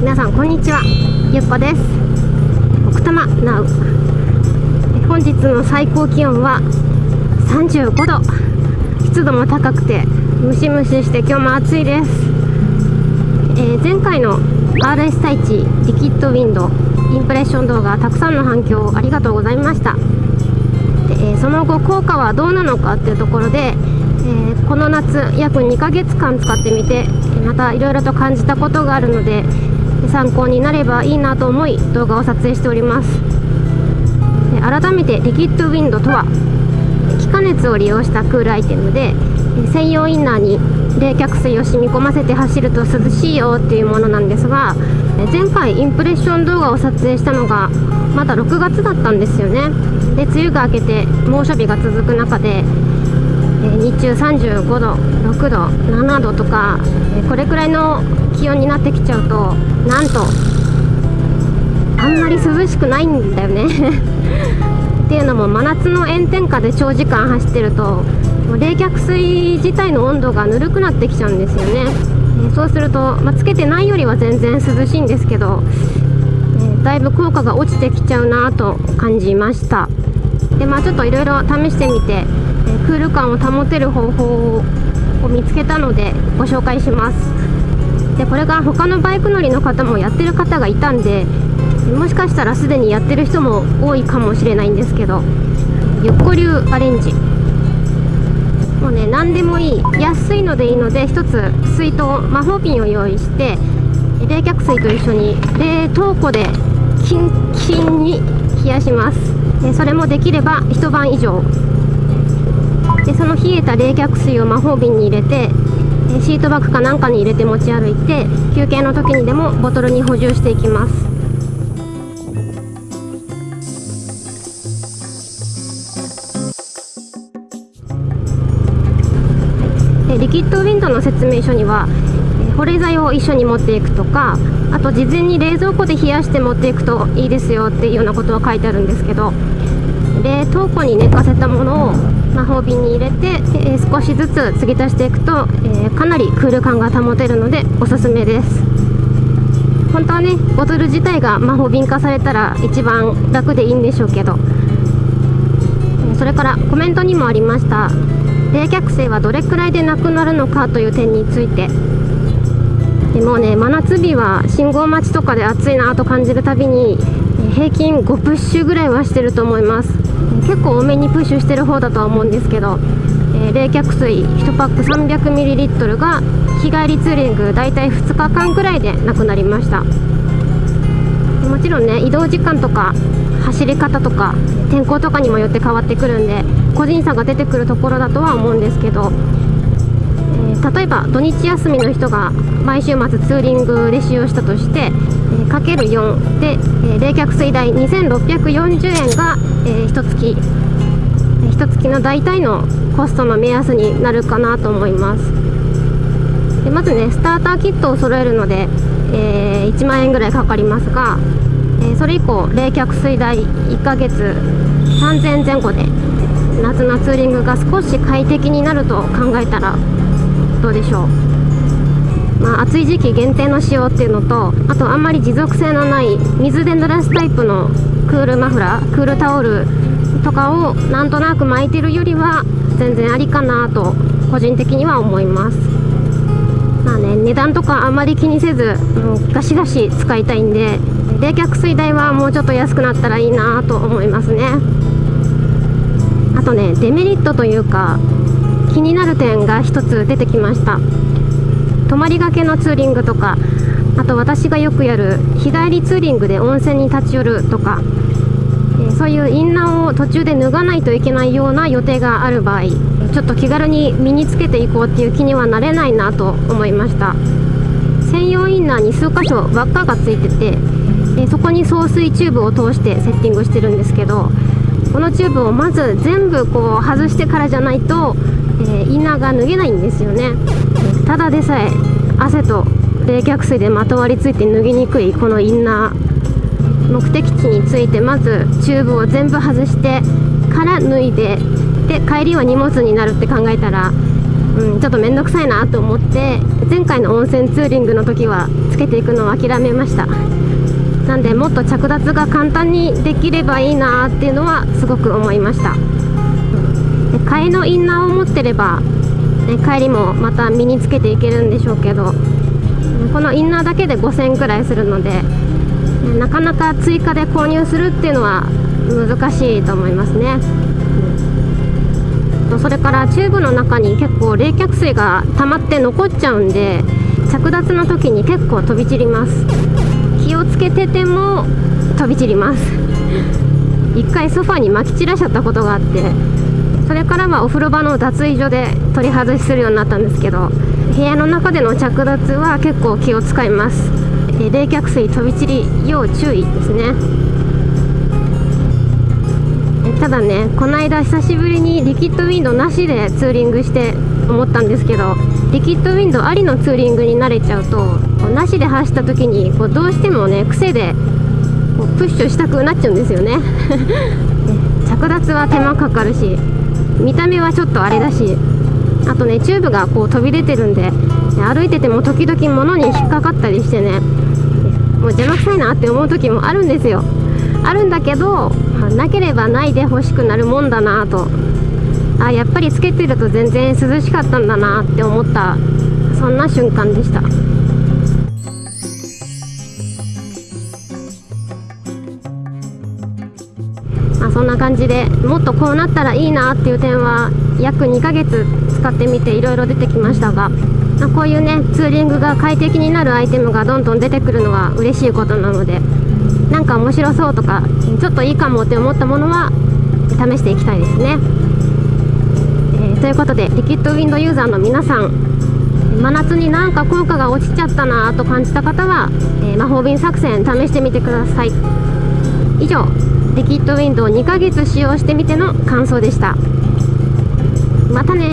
皆さんこんにちは。ゆっこです。奥多摩なう。本日の最高気温は35度。湿度も高くてムシムシして今日も暑いです、えー、前回の RS 太一リキッドウィンドインプレッション動画たくさんの反響ありがとうございました。で、えー、その後効果はどうなのかっていうところで、えー、この夏約2ヶ月間使ってみてまたいろいろと感じたことがあるので参考になればいいなと思い動画を撮影しております。改めてリキッドウィンドとは気化熱を利用したクールアイテムで専用インナーに冷却水を染み込ませて走ると涼しいよっていうものなんですが前回インプレッション動画を撮影したのがまだ6月だったんですよね。で梅雨が明けて猛暑日が続く中で日中35度6度7度とかこれくらいの気温になってきちゃうとなんとあんまり涼しくないんだよね。っていうのも真夏の炎天下で長時間走ってると冷却水自体の温度がぬるくなってきちゃうんですよね。そうすると、まあ、つけてないよりは全然涼しいんですけど、だいぶ効果が落ちてきちゃうなと感じました。でまあちょっといろいろ試してみてクール感を保てる方法を見つけたのでご紹介します。でこれが他のバイク乗りの方もやってる方がいたんでもしかしたらすでにやってる人も多いかもしれないんですけどゆっこ流アレンジ。もうね何でもいい。安いのでいいので1つ水筒魔法瓶を用意して冷却水と一緒に冷凍庫でキンキンに冷やします。でそれもできれば一晩以上。でその冷えた冷却水を魔法瓶に入れてシートバッグかなんかに入れて持ち歩いて休憩の時にでもボトルに補充していきます。リキッドウィンドの説明書には保冷剤を一緒に持っていくとかあと事前に冷蔵庫で冷やして持っていくといいですよっていうようなことは書いてあるんですけど冷凍庫に寝かせたものを魔法瓶に入れて、えー、少しずつ継ぎ足していくと、えー、かなりクール感が保てるのでおすすめです。本当はねボトル自体が魔法瓶化されたら一番楽でいいんでしょうけどそれからコメントにもありました。冷却水はどれくらいでなくなるのかという点について。もうね真夏日は信号待ちとかで暑いなと感じるたびに平均5プッシュぐらいはしてると思います。結構多めにプッシュしてる方だとは思うんですけど、えー、冷却水1パック 300ml が日帰りツーリング大体2日間くらいでなくなりました。もちろんね移動時間とか走り方とか天候とかにもよって変わってくるんで個人差が出てくるところだとは思うんですけど、土日休みの人が毎週末ツーリングで使用したとしてえかける4で、えー、冷却水代2640円が、えー、1月。1月の大体のコストの目安になるかなと思います。でまずねスターターキットを揃えるので、えー、1万円ぐらいかかりますが、えそれ以降冷却水代1ヶ月3000前後で夏のツーリングが少し快適になると考えたらどうでしょう？まあ、暑い時期限定の仕様っていうのとあとあんまり持続性のない水で濡らすタイプのクールマフラークールタオルとかをなんとなく巻いてるよりは全然ありかなと個人的には思います。まあね値段とかあんまり気にせずもうガシガシ使いたいんで冷却水代はもうちょっと安くなったらいいなと思いますね。あとねデメリットというか気になる点が一つ出てきました。泊まりがけのツーリングとかあと私がよくやる日帰りツーリングで温泉に立ち寄るとか、そういうインナーを途中で脱がないといけないような予定がある場合ちょっと気軽に身につけていこうっていう気にはなれないなと思いました。専用インナーに数箇所輪っかがついててでそこに送水チューブを通してセッティングしてるんですけどこのチューブをまず全部こう外してからじゃないと、えー、インナーが脱げないんですよね。ただでさえ汗と冷却水でまとわりついて脱ぎにくいこのインナー目的地についてまずチューブを全部外してから脱いでで帰りは荷物になるって考えたらうん、ちょっと面倒くさいなと思って前回の温泉ツーリングの時はつけていくのを諦めました。なんでもっと着脱が簡単にできればいいなっていうのはすごく思いました。で替えのインナーを持ってれば、ね、帰りもまた身につけていけるんでしょうけどこのインナーだけで5000円くらいするのでなかなか追加で購入するっていうのは難しいと思いますね。それからチューブの中に結構冷却水が溜まって残っちゃうんで着脱の時に結構飛び散ります。気をつけてても飛び散ります。一回ソファに撒き散らしちゃったことがあってそれからはお風呂場の脱衣所で取り外しするようになったんですけど部屋の中での着脱は結構気を使います。冷却水飛び散り要注意ですね。ただねこの間久しぶりにリキッドウィンドなしでツーリングして思ったんですけどリキッドウィンドありのツーリングに慣れちゃうとなしで走った時にこうどうしてもね癖でこうプッシュしたくなっちゃうんですよね。着脱は手間かかるし見た目はちょっとあれだしあとねチューブがこう飛び出てるんで歩いてても時々物に引っかかったりしてねもう邪魔くさいなって思う時もあるんですよ。あるんだけどまなければないで欲しくなるもんだなと。あやっぱりつけてると全然涼しかったんだなって思ったそんな瞬間でした。そんな感じでもっとこうなったらいいなっていう点は約2ヶ月使ってみていろいろ出てきましたがこういうねツーリングが快適になるアイテムがどんどん出てくるのは嬉しいことなのでなんか面白そうとかちょっといいかもって思ったものは試していきたいですね、えー、ということでリキッドウィンドユーザーの皆さん真夏になんか効果が落ちちゃったなと感じた方は、えー、魔法瓶作戦試してみてください。以上。リキッドウィンドウ2ヶ月使用してみての感想でした。またね